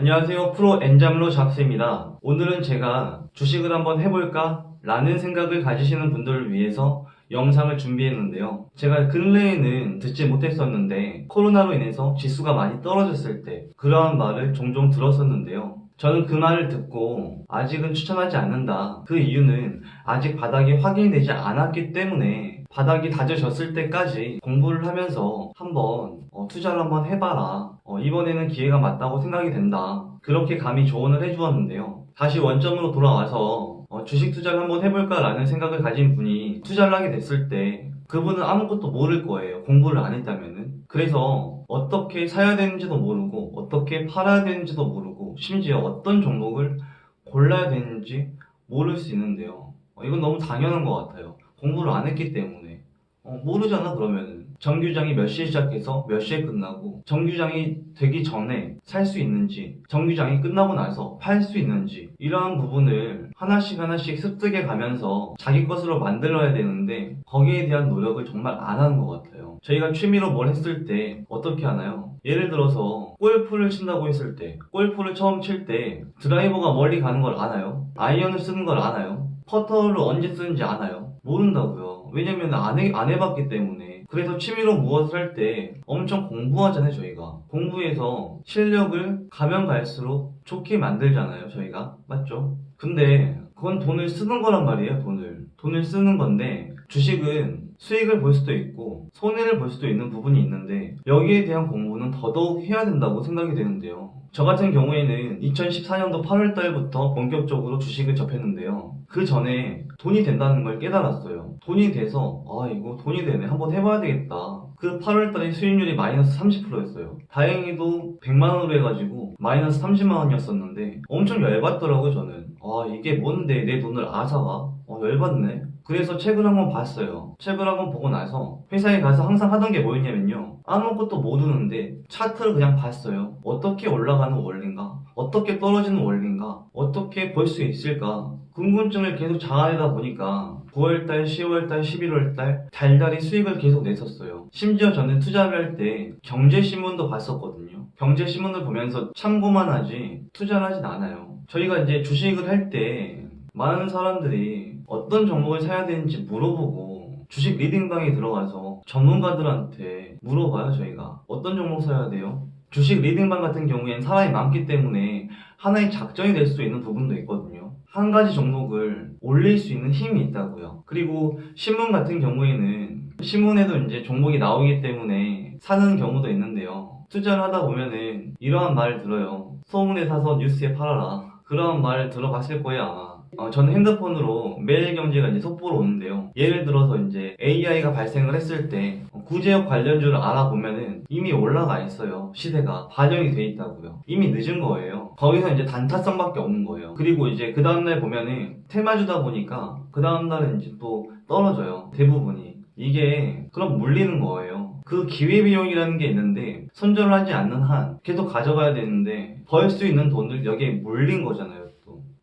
안녕하세요. 프로 엔잡로 잡스입니다. 오늘은 제가 주식을 한번 해볼까? 라는 생각을 가지시는 분들을 위해서 영상을 준비했는데요. 제가 근래에는 듣지 못했었는데 코로나로 인해서 지수가 많이 떨어졌을 때 그러한 말을 종종 들었었는데요. 저는 그 말을 듣고 아직은 추천하지 않는다. 그 이유는 아직 바닥이 확인되지 않았기 때문에 바닥이 다져졌을 때까지 공부를 하면서 한번 어, 투자를 한번 해봐라. 어, 이번에는 기회가 맞다고 생각이 된다. 그렇게 감히 조언을 해주었는데요. 다시 원점으로 돌아와서 어, 주식 투자를 한번 해볼까 라는 생각을 가진 분이 투자를 하게 됐을 때 그분은 아무것도 모를 거예요. 공부를 안 했다면은. 그래서 어떻게 사야 되는지도 모르고 어떻게 팔아야 되는지도 모르고 심지어 어떤 종목을 골라야 되는지 모를 수 있는데요. 어, 이건 너무 당연한 것 같아요. 공부를 안 했기 때문에. 어, 모르잖아 그러면은. 정규장이 몇 시에 시작해서 몇 시에 끝나고 정규장이 되기 전에 살 수 있는지 정규장이 끝나고 나서 팔 수 있는지 이러한 부분을 하나씩 하나씩 습득해 가면서 자기 것으로 만들어야 되는데 거기에 대한 노력을 정말 안 하는 것 같아요 저희가 취미로 뭘 했을 때 어떻게 하나요? 예를 들어서 골프를 친다고 했을 때 골프를 처음 칠 때 드라이버가 멀리 가는 걸 아나요? 아이언을 쓰는 걸 아나요? 퍼터를 언제 쓰는지 아나요? 모른다고요. 왜냐면 안, 해, 안 해봤기 때문에. 그래서 취미로 무엇을 할 때 엄청 공부하잖아요 저희가. 공부해서 실력을 가면 갈수록 좋게 만들잖아요 저희가. 맞죠? 근데 그건 돈을 쓰는 거란 말이에요 돈을. 돈을 쓰는 건데 주식은 수익을 볼 수도 있고 손해를 볼 수도 있는 부분이 있는데 여기에 대한 공부는 더더욱 해야 된다고 생각이 되는데요. 저 같은 경우에는 2014년도 8월 달부터 본격적으로 주식을 접했는데요. 그 전에 돈이 된다는 걸 깨달았어요. 돈이 돼서 아 이거 돈이 되네. 한번 해봐야 되겠다 그 8월달에 수익률이 마이너스 30%였어요. 다행히도 100만원으로 해가지고 마이너스 30만원이었었는데 엄청 열받더라고요 저는. 아 이게 뭔데? 내 돈을 아사가? 어 열받네 그래서 책을 한번 봤어요. 책을 한번 보고 나서 회사에 가서 항상 하던 게 뭐였냐면요. 아무것도 모르는데 차트를 그냥 봤어요. 어떻게 올라가는 원리인가? 어떻게 떨어지는 원리인가? 어떻게 볼 수 있을까? 궁금증을 계속 자아내다 보니까 9월달, 10월달, 11월달 달달이 수익을 계속 냈었어요. 심지어 저는 투자를 할 때 경제신문도 봤었거든요. 경제신문을 보면서 참고만 하지 투자를 하진 않아요. 저희가 이제 주식을 할 때 많은 사람들이 어떤 종목을 사야 되는지 물어보고 주식 리딩방에 들어가서 전문가들한테 물어봐요 저희가. 어떤 종목 사야 돼요? 주식 리딩방 같은 경우엔 사람이 많기 때문에 하나의 작전이 될 수 있는 부분도 있거든요. 한 가지 종목을 올릴 수 있는 힘이 있다고요. 그리고 신문 같은 경우에는 신문에도 이제 종목이 나오기 때문에 사는 경우도 있는데요. 투자를 하다 보면은 이러한 말을 들어요. 소문에 사서 뉴스에 팔아라. 그런 말을 들어봤을 거예요 아마 어, 저는 핸드폰으로 매일경제가 이제 속보로 오는데요. 예를 들어서 이제 AI가 발생을 했을 때 구제역 관련주를 알아보면은 이미 올라가 있어요. 시세가 반영이 돼 있다고요. 이미 늦은 거예요. 거기서 이제 단타성밖에 없는 거예요. 그리고 이제 그 다음날 보면은 테마주다 보니까 그 다음날은 이제 또 떨어져요. 대부분이. 이게 그럼 물리는 거예요. 그 기회비용이라는 게 있는데 손절을 하지 않는 한 계속 가져가야 되는데 벌 수 있는 돈을 여기에 물린 거잖아요.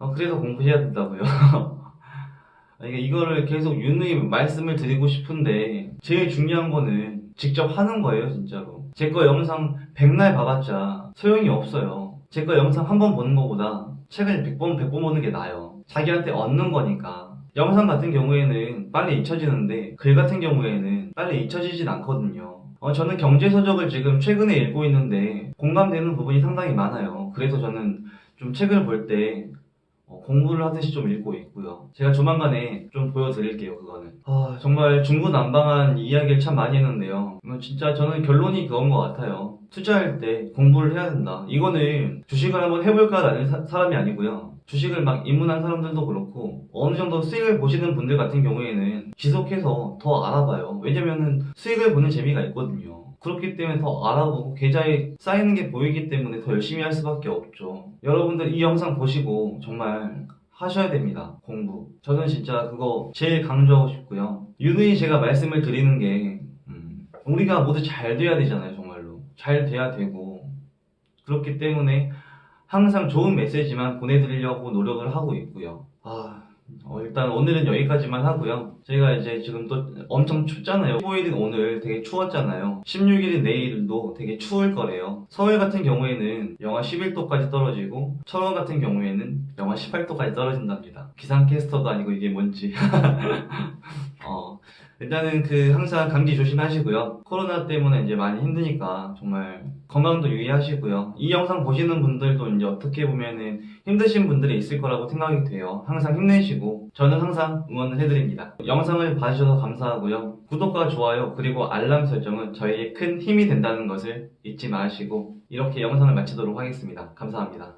어, 그래서 공부해야 된다고요. 그러니까 이거를 계속 유누이 말씀을 드리고 싶은데 제일 중요한 거는 직접 하는 거예요 진짜로. 제 거 영상 100날 봐봤자 소용이 없어요. 제 거 영상 한 번 보는 것보다 책을 100번 100번 보는 게 나아요. 자기한테 얻는 거니까. 영상 같은 경우에는 빨리 잊혀지는데 글 같은 경우에는 빨리 잊혀지진 않거든요. 어, 저는 경제서적을 지금 최근에 읽고 있는데 공감되는 부분이 상당히 많아요. 그래서 저는 좀 책을 볼때 어, 공부를 하듯이 좀 읽고 있고요. 제가 조만간에 좀 보여드릴게요, 그거는. 아, 정말 중구난방한 이야기를 참 많이 했는데요. 진짜 저는 결론이 그건 것 같아요. 투자할 때 공부를 해야 된다. 이거는 주식을 한번 해볼까라는 사, 사람이 아니고요. 주식을 막 입문한 사람들도 그렇고 어느 정도 수익을 보시는 분들 같은 경우에는 지속해서 더 알아봐요. 왜냐면은 수익을 보는 재미가 있거든요. 그렇기 때문에 더 알아보고 계좌에 쌓이는 게 보이기 때문에 더 열심히 할 수밖에 없죠. 여러분들 이 영상 보시고 정말 하셔야 됩니다. 공부. 저는 진짜 그거 제일 강조하고 싶고요. 유능히 제가 말씀을 드리는 게 음, 우리가 모두 잘 돼야 되잖아요. 잘 돼야 되고 그렇기 때문에 항상 좋은 메시지만 보내드리려고 노력을 하고 있고요. 아 어, 일단 오늘은 여기까지만 하고요. 저희가 이제 지금 또 엄청 춥잖아요. 15일인 오늘 되게 추웠잖아요. 16일인 내일도 되게 추울 거래요. 서울 같은 경우에는 영하 11도까지 떨어지고 철원 같은 경우에는 영하 18도까지 떨어진답니다. 기상캐스터도 아니고 이게 뭔지. 어, 일단은 그 항상 감기 조심하시고요. 코로나 때문에 이제 많이 힘드니까 정말 건강도 유의하시고요. 이 영상 보시는 분들도 이제 어떻게 보면은 힘드신 분들이 있을 거라고 생각이 돼요. 항상 힘내시고 저는 항상 응원을 해드립니다. 영상을 봐주셔서 감사하고요. 구독과 좋아요 그리고 알람 설정은 저에게 큰 힘이 된다는 것을 잊지 마시고 이렇게 영상을 마치도록 하겠습니다. 감사합니다.